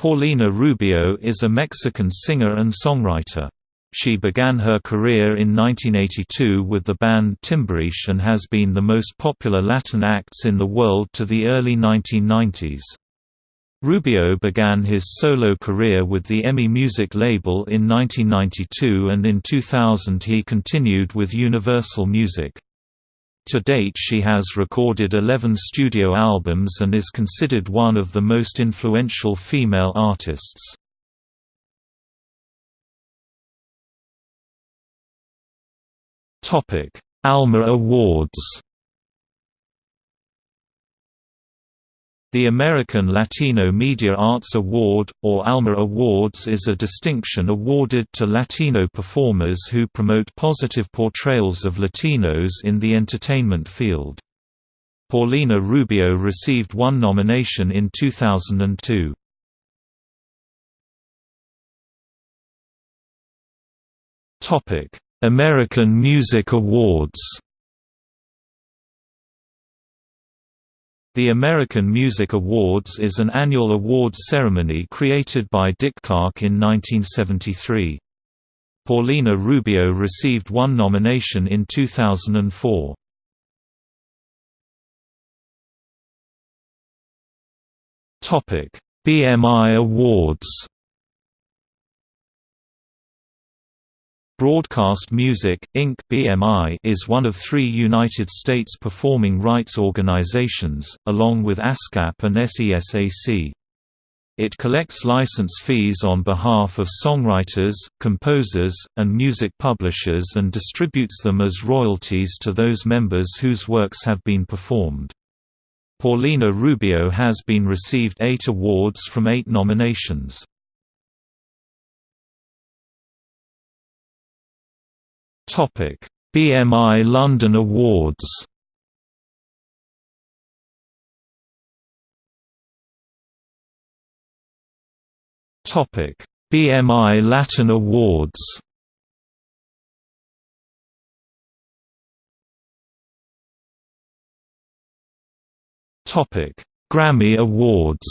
Paulina Rubio is a Mexican singer and songwriter. She began her career in 1982 with the band Timbiriche and has been the most popular Latin acts in the world to the early 1990s. Rubio began his solo career with the EMI Music label in 1992 and in 2000 he continued with Universal Music. To date she has recorded 11 studio albums and is considered one of the most influential female artists. Alma Awards The American Latino Media Arts Award, or ALMA Awards is a distinction awarded to Latino performers who promote positive portrayals of Latinos in the entertainment field. Paulina Rubio received one nomination in 2002. American Music Awards The American Music Awards is an annual awards ceremony created by Dick Clark in 1973. Paulina Rubio received one nomination in 2004. BMI Awards Broadcast Music, Inc. BMI is one of three United States performing rights organizations, along with ASCAP and SESAC. It collects license fees on behalf of songwriters, composers, and music publishers and distributes them as royalties to those members whose works have been performed. Paulina Rubio has been received eight awards from eight nominations. Topic: BMI London Awards. Topic: BMI Latin Awards. Topic: Grammy Awards.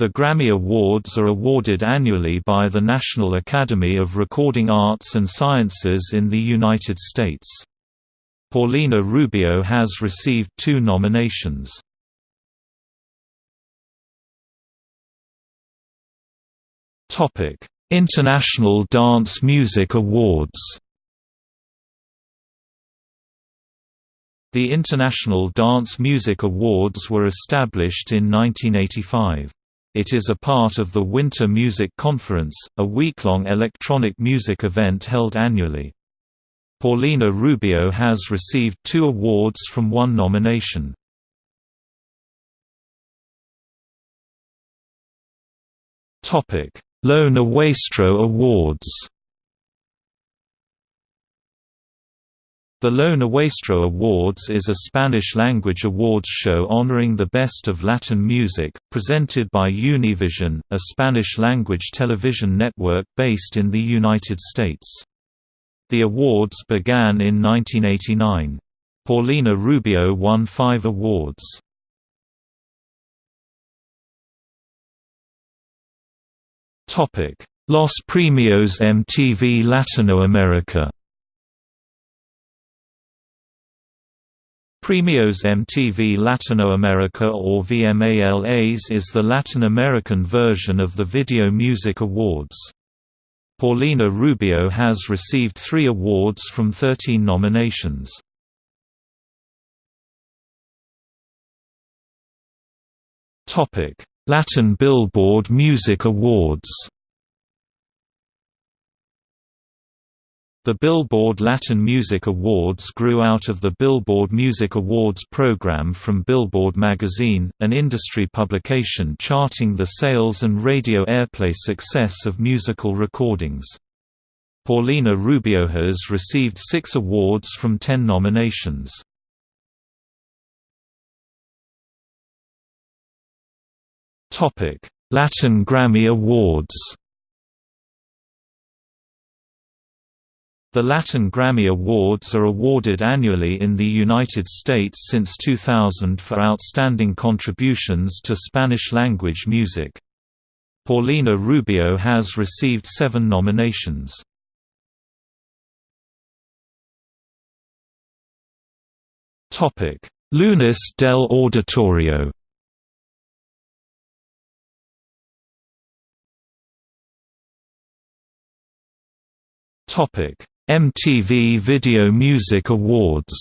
The Grammy Awards are awarded annually by the National Academy of Recording Arts and Sciences in the United States. Paulina Rubio has received two nominations. International Dance Music Awards The International Dance Music Awards were established in 1985. It is a part of the Winter Music Conference, a week-long electronic music event held annually. Paulina Rubio has received two awards from one nomination. Lo Nuestro Awards The Lo Nuestro Awards is a Spanish-language awards show honoring the best of Latin music, presented by Univision, a Spanish-language television network based in the United States. The awards began in 1989. Paulina Rubio won five awards. Los Premios MTV Latinoamerica Premios MTV Latinoamerica or VMALAs is the Latin American version of the Video Music Awards. Paulina Rubio has received three awards from 13 nominations. Latin Billboard Music Awards The Billboard Latin Music Awards grew out of the Billboard Music Awards program from Billboard magazine, an industry publication charting the sales and radio airplay success of musical recordings. Paulina Rubio has received six awards from ten nominations. Latin Grammy Awards The Latin Grammy Awards are awarded annually in the United States since 2000 for outstanding contributions to Spanish-language music. Paulina Rubio has received seven nominations. Lunes del Auditorio Topic MTV Video Music Awards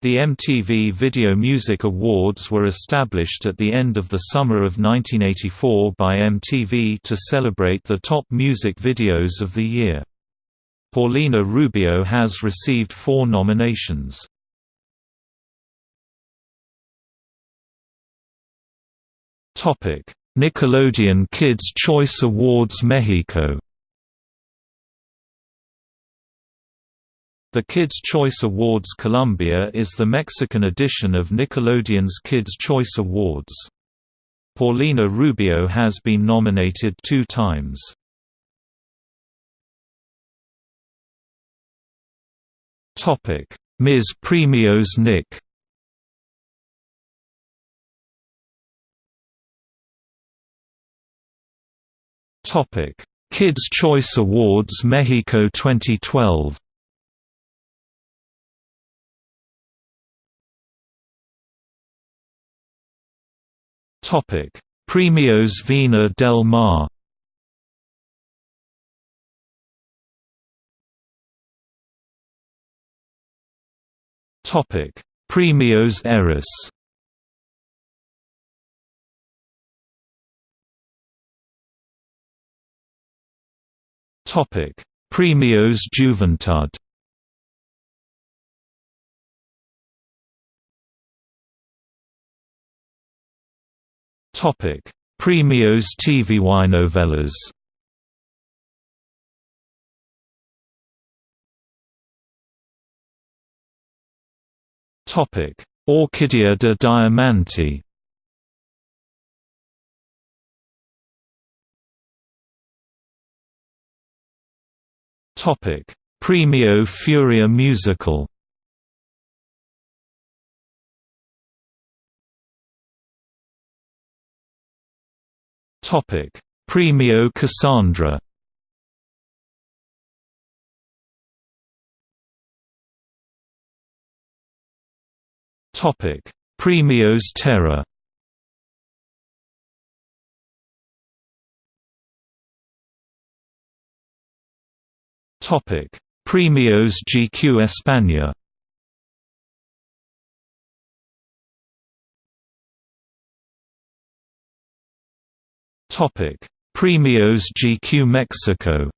The MTV Video Music Awards were established at the end of the summer of 1984 by MTV to celebrate the top music videos of the year. Paulina Rubio has received four nominations. Nickelodeon Kids' Choice Awards Mexico The Kids' Choice Awards Colombia is the Mexican edition of Nickelodeon's Kids' Choice Awards. Paulina Rubio has been nominated two times. Ms. Premios Nick Topic: Kids Choice Awards Mexico 2012. Topic: Premios Viña del Mar. Topic: Premios Eres. Topic: Premios Juventud. Topic: Premios TV Novelas. Topic: Orquídea de Diamante. Topic: Premio Furia Musical. Topic: Premio Casandra. Topic: Premios Terra. Topic: Premios GQ España. Topic: Premios GQ Mexico.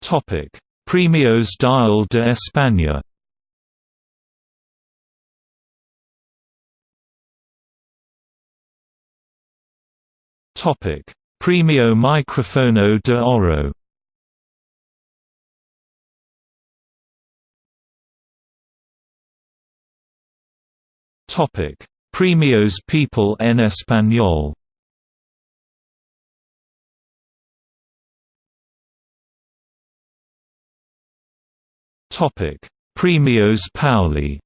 Topic: Premios Dial de España. Topic: Premio Microfono de Oro. Topic: Premios People en Español. Topic: Premios Pauli.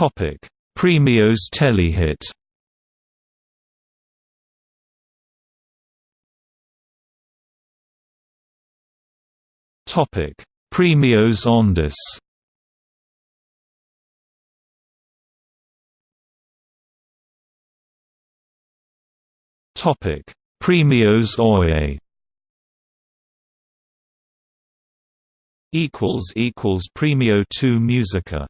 Topic: Premios Telehit. Topic: Premios Ondas. Topic: Premios Oye. Equals equals Premio 2 Musica